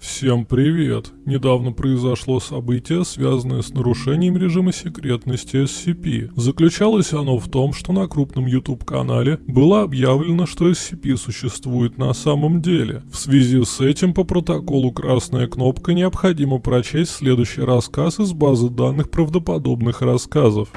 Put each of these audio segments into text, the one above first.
Всем привет! Недавно произошло событие, связанное с нарушением режима секретности SCP. Заключалось оно в том, что на крупном YouTube-канале было объявлено, что SCP существует на самом деле. В связи с этим по протоколу «Красная кнопка» необходимо прочесть следующий рассказ из базы данных правдоподобных рассказов.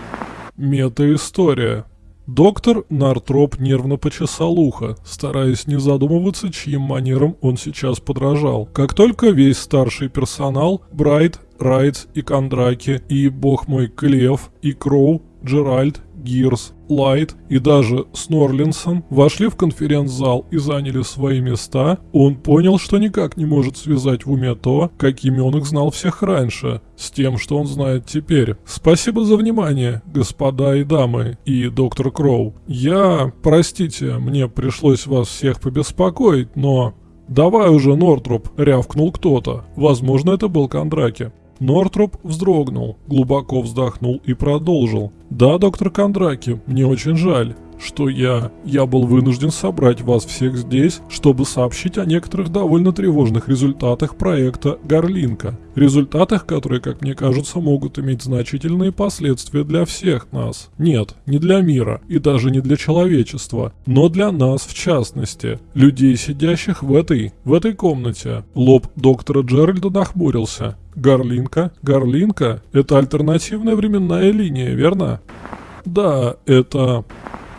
Мета-история. Доктор Нартроп нервно почесал ухо, стараясь не задумываться, чьим манерам он сейчас подражал. Как только весь старший персонал, Брайт, Райтс и Кондраки, и, бог мой, Клев, и Кроу, Джеральд, Гирс, Лайт и даже Снорлинсон вошли в конференц-зал и заняли свои места, он понял, что никак не может связать в уме то, какими он их знал всех раньше, с тем, что он знает теперь. Спасибо за внимание, господа и дамы, и доктор Кроу. Я, простите, мне пришлось вас всех побеспокоить, но... «Давай уже, Нортроп!» — рявкнул кто-то. Возможно, это был Кондраки. Нортроп вздрогнул, глубоко вздохнул и продолжил. «Да, доктор Кондраки, мне очень жаль, что я... Я был вынужден собрать вас всех здесь, чтобы сообщить о некоторых довольно тревожных результатах проекта Гарлинка. Результатах, которые, как мне кажется, могут иметь значительные последствия для всех нас. Нет, не для мира и даже не для человечества, но для нас в частности, людей, сидящих в этой... в этой комнате». Лоб доктора Джеральда нахмурился. Гарлинка? Гарлинка? Это альтернативная временная линия, верно? Да, это...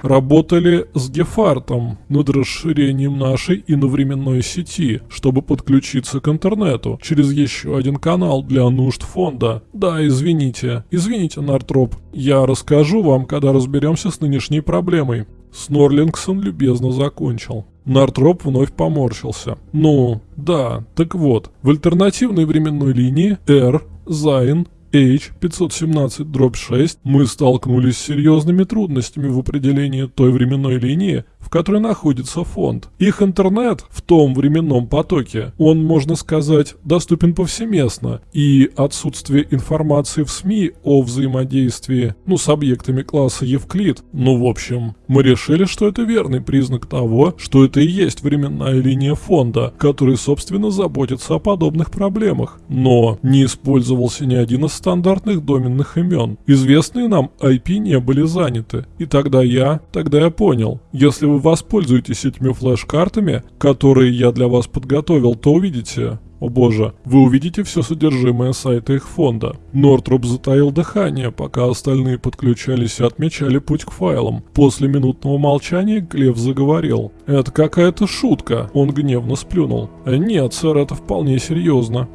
Работали с Гефартом над расширением нашей иновременной сети, чтобы подключиться к интернету через еще один канал для нужд фонда. Да, извините, извините, Нартроп, я расскажу вам, когда разберемся с нынешней проблемой. Снорлингсон любезно закончил. Нартроп вновь поморщился. Ну, да, так вот, в альтернативной временной линии R, Зайн, H517-6 мы столкнулись с серьезными трудностями в определении той временной линии, в которой находится фонд. Их интернет в том временном потоке, он, можно сказать, доступен повсеместно, и отсутствие информации в СМИ о взаимодействии, ну, с объектами класса Евклид, ну, в общем, мы решили, что это верный признак того, что это и есть временная линия фонда, который, собственно, заботится о подобных проблемах. Но не использовался ни один из стандартных доменных имен. Известные нам IP не были заняты. И тогда я, тогда я понял, если вы воспользуетесь этими флеш-картами, которые я для вас подготовил, то увидите, о боже, вы увидите все содержимое сайта их фонда. Нортроп затаил дыхание, пока остальные подключались и отмечали путь к файлам. После минутного молчания Глеб заговорил. «Это какая-то шутка», он гневно сплюнул. «Нет, сэр, это вполне серьезно».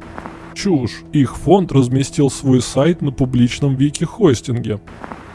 Чушь. Их фонд разместил свой сайт на публичном вики-хостинге.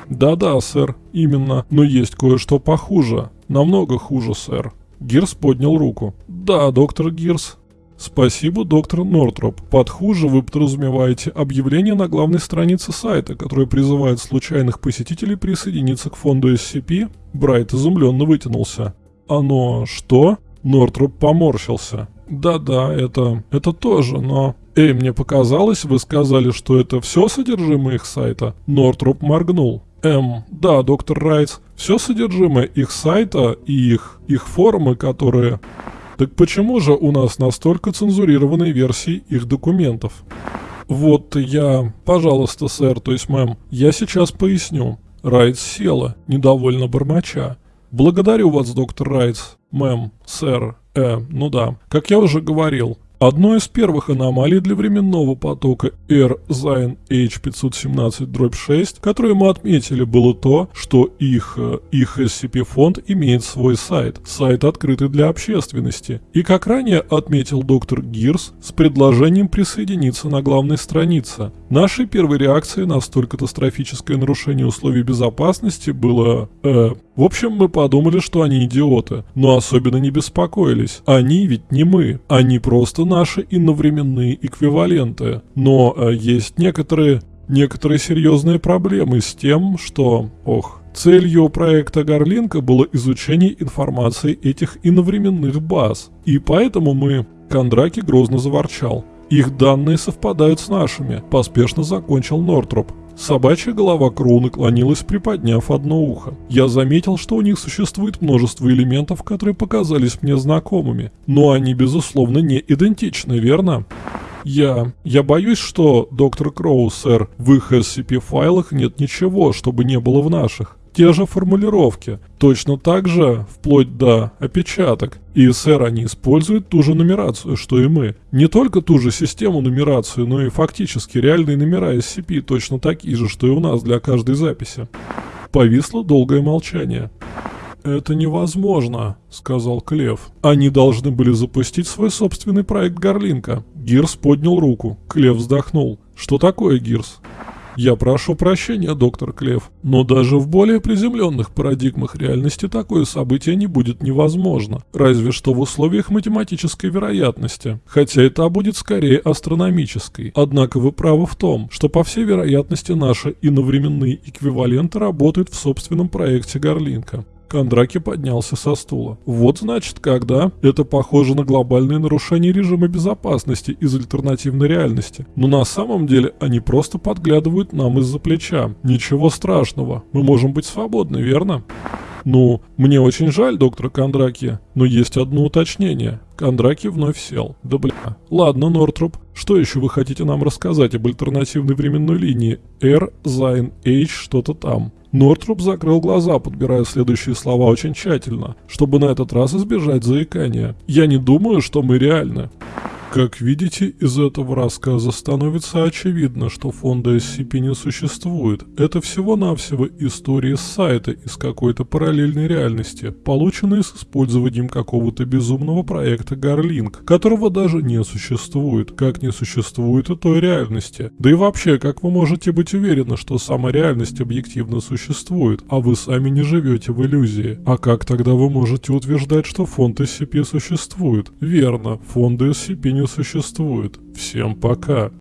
Да-да, сэр, именно, но есть кое-что похуже. Намного хуже, сэр. Гирс поднял руку. Да, доктор Гирс. Спасибо, доктор Нортроп. Под хуже вы подразумеваете объявление на главной странице сайта, которое призывает случайных посетителей присоединиться к фонду SCP? Брайт изумленно вытянулся. Оно что? Нортроп поморщился. Да-да, это... это тоже, но... Эй, мне показалось, вы сказали, что это все содержимое их сайта? Нортроп моргнул. Эм, да, доктор Райтс, все содержимое их сайта и их, их форумы, которые... Так почему же у нас настолько цензурированные версии их документов? Вот я... Пожалуйста, сэр, то есть мэм, я сейчас поясню. Райтс села, недовольно бормоча. Благодарю вас, доктор Райтс. Мэм, сэр, э, ну да. Как я уже говорил, Одной из первых аномалий для временного потока R Zine H517-6, которые мы отметили, было то, что их, э, их SCP-фонд имеет свой сайт, сайт открытый для общественности. И как ранее отметил доктор Гирс, с предложением присоединиться на главной странице. Нашей первой реакцией на столь катастрофическое нарушение условий безопасности было... Э, в общем, мы подумали, что они идиоты, но особенно не беспокоились. Они ведь не мы, они просто наши иновременные эквиваленты. Но э, есть некоторые, некоторые серьезные проблемы с тем, что... Ох, Целью проекта Гарлинка было изучение информации этих иновременных баз. И поэтому мы... Кондраки грозно заворчал. Их данные совпадают с нашими, поспешно закончил Нортроп. Собачья голова Кроу наклонилась, приподняв одно ухо. Я заметил, что у них существует множество элементов, которые показались мне знакомыми. Но они, безусловно, не идентичны, верно? Я... Я боюсь, что, доктор Кроу, сэр, в их SCP-файлах нет ничего, чтобы не было в наших. Те же формулировки, точно так же, вплоть до опечаток. И, сэр, они используют ту же нумерацию, что и мы. Не только ту же систему нумерацию, но и фактически реальные номера SCP точно такие же, что и у нас для каждой записи. Повисло долгое молчание. «Это невозможно», — сказал Клев. «Они должны были запустить свой собственный проект Гарлинка». Гирс поднял руку. Клев вздохнул. «Что такое, Гирс?» Я прошу прощения, доктор Клев, но даже в более приземленных парадигмах реальности такое событие не будет невозможно, разве что в условиях математической вероятности, хотя это будет скорее астрономической. Однако вы правы в том, что по всей вероятности наши иновременные эквиваленты работают в собственном проекте Гарлинка. Кондраки поднялся со стула. Вот значит когда. Это похоже на глобальное нарушение режима безопасности из альтернативной реальности. Но на самом деле они просто подглядывают нам из-за плеча. Ничего страшного. Мы можем быть свободны, верно? «Ну, мне очень жаль, доктор Кондраки, но есть одно уточнение». Кондраки вновь сел. «Да бля. Ладно, Нортроп, что еще вы хотите нам рассказать об альтернативной временной линии? R, Zine, H, что-то там?» Нортруп закрыл глаза, подбирая следующие слова очень тщательно, чтобы на этот раз избежать заикания. «Я не думаю, что мы реальны». Как видите, из этого рассказа становится очевидно, что фонда SCP не существует. Это всего-навсего история с сайта из какой-то параллельной реальности, полученные с использованием какого-то безумного проекта Garlink, которого даже не существует, как не существует и той реальности. Да и вообще, как вы можете быть уверены, что сама реальность объективно существует, а вы сами не живете в иллюзии? А как тогда вы можете утверждать, что фонд SCP существует? Верно, фонды SCP не существует. Всем пока.